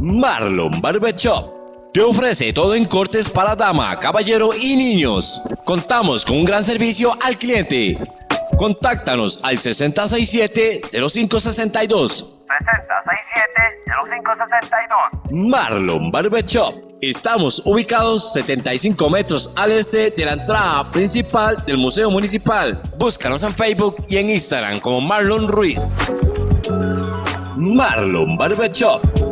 Marlon Barbershop te ofrece todo en cortes para dama, caballero y niños. Contamos con un gran servicio al cliente. Contáctanos al 6067-0562. 6067-0562. Marlon Barbershop. Estamos ubicados 75 metros al este de la entrada principal del Museo Municipal. Búscanos en Facebook y en Instagram como Marlon Ruiz. Marlon Barbershop.